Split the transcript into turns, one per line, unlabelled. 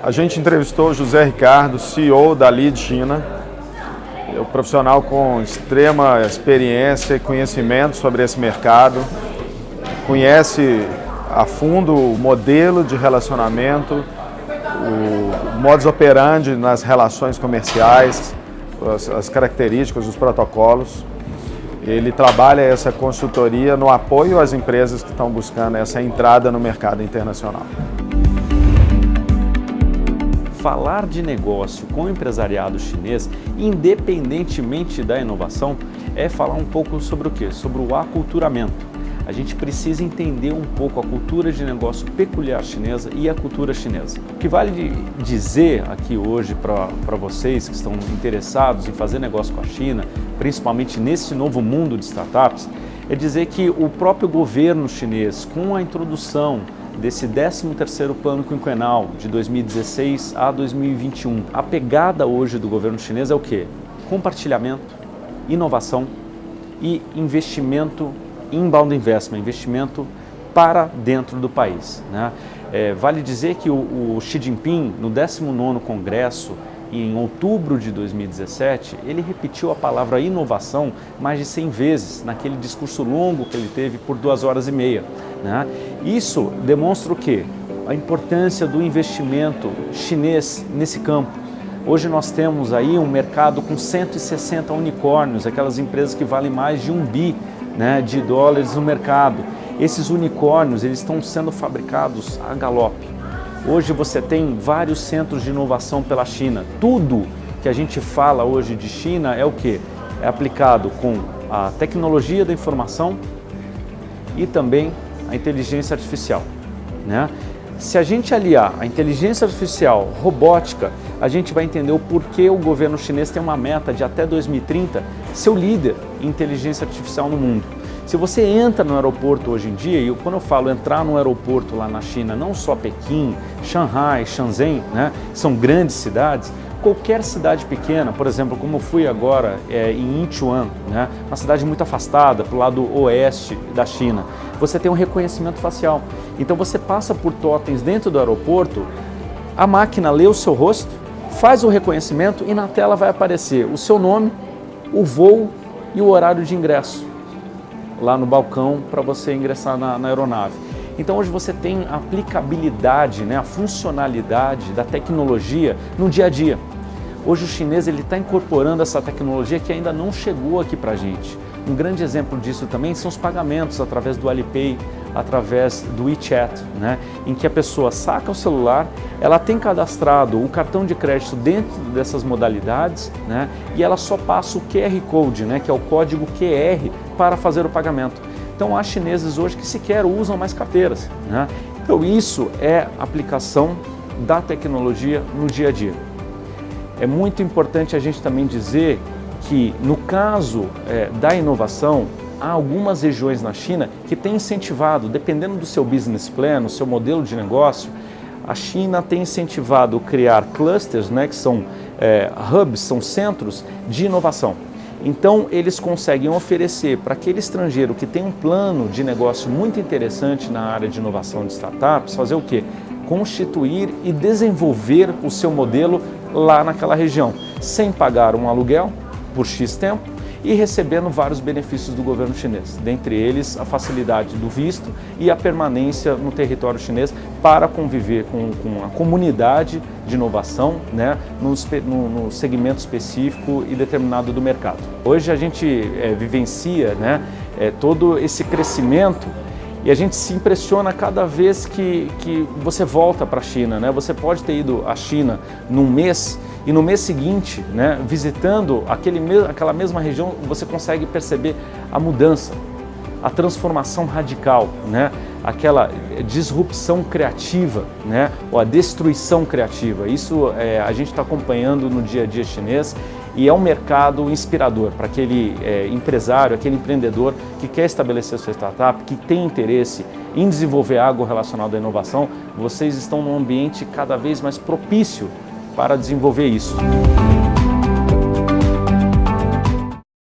A gente entrevistou o José Ricardo, CEO da Lead China, é um profissional com extrema experiência e conhecimento sobre esse mercado, conhece a fundo o modelo de relacionamento, o modus operandi nas relações comerciais, as, as características, os protocolos. Ele trabalha essa consultoria no apoio às empresas que estão buscando essa entrada no mercado internacional
falar de negócio com o empresariado chinês, independentemente da inovação, é falar um pouco sobre o que? Sobre o aculturamento. A gente precisa entender um pouco a cultura de negócio peculiar chinesa e a cultura chinesa. O que vale dizer aqui hoje para vocês que estão interessados em fazer negócio com a China, principalmente nesse novo mundo de startups, é dizer que o próprio governo chinês, com a introdução desse 13º plano quinquenal de 2016 a 2021. A pegada hoje do governo chinês é o quê? Compartilhamento, inovação e investimento, inbound investment, investimento para dentro do país. Né? É, vale dizer que o, o Xi Jinping, no 19º Congresso e em outubro de 2017, ele repetiu a palavra inovação mais de 100 vezes naquele discurso longo que ele teve por duas horas e meia. Né? Isso demonstra o quê? A importância do investimento chinês nesse campo. Hoje nós temos aí um mercado com 160 unicórnios, aquelas empresas que valem mais de um bi né, de dólares no mercado. Esses unicórnios eles estão sendo fabricados a galope. Hoje você tem vários centros de inovação pela China. Tudo que a gente fala hoje de China é o que? É aplicado com a tecnologia da informação e também a inteligência artificial. Né? Se a gente aliar a inteligência artificial, robótica, a gente vai entender o porquê o governo chinês tem uma meta de até 2030 ser o líder em inteligência artificial no mundo. Se você entra no aeroporto hoje em dia, e quando eu falo entrar no aeroporto lá na China, não só Pequim, Shanghai, Shenzhen, né, são grandes cidades, qualquer cidade pequena, por exemplo, como fui agora é, em Incheon, né, uma cidade muito afastada, para o lado oeste da China, você tem um reconhecimento facial. Então você passa por totens dentro do aeroporto, a máquina lê o seu rosto, faz o reconhecimento e na tela vai aparecer o seu nome, o voo e o horário de ingresso lá no balcão para você ingressar na, na, aeronave. Então hoje você tem a aplicabilidade, né, a funcionalidade da tecnologia no dia a dia. Hoje o chinês está incorporando essa tecnologia que ainda não chegou aqui para a gente. Um grande exemplo disso também são os pagamentos através do Alipay, através do WeChat, né? em que a pessoa saca o celular, ela tem cadastrado o cartão de crédito dentro dessas modalidades né? e ela só passa o QR Code, né? que é o código QR, para fazer o pagamento. Então há chineses hoje que sequer usam mais carteiras. Né? Então isso é aplicação da tecnologia no dia a dia. É muito importante a gente também dizer que, no caso é, da inovação, há algumas regiões na China que têm incentivado, dependendo do seu business plan, do seu modelo de negócio, a China tem incentivado criar clusters, né, que são é, hubs, são centros de inovação. Então, eles conseguem oferecer para aquele estrangeiro que tem um plano de negócio muito interessante na área de inovação de startups, fazer o quê? Constituir e desenvolver o seu modelo lá naquela região, sem pagar um aluguel por X tempo e recebendo vários benefícios do governo chinês, dentre eles a facilidade do visto e a permanência no território chinês para conviver com, com a comunidade de inovação né, no, no, no, segmento específico e determinado do mercado. Hoje a gente é, vivencia né, é, todo esse crescimento e a gente se impressiona cada vez que, que você volta para a China. Né? Você pode ter ido à China num mês e no mês seguinte, né, visitando aquele, aquela mesma região, você consegue perceber a mudança, a transformação radical, né? aquela disrupção criativa, né? ou a destruição criativa. Isso é, a gente está acompanhando no dia a dia chinês e é um mercado inspirador para aquele é, empresário, aquele empreendedor que quer estabelecer sua startup, que tem interesse em desenvolver algo relacionado à inovação, vocês estão num ambiente cada vez mais propício para desenvolver isso.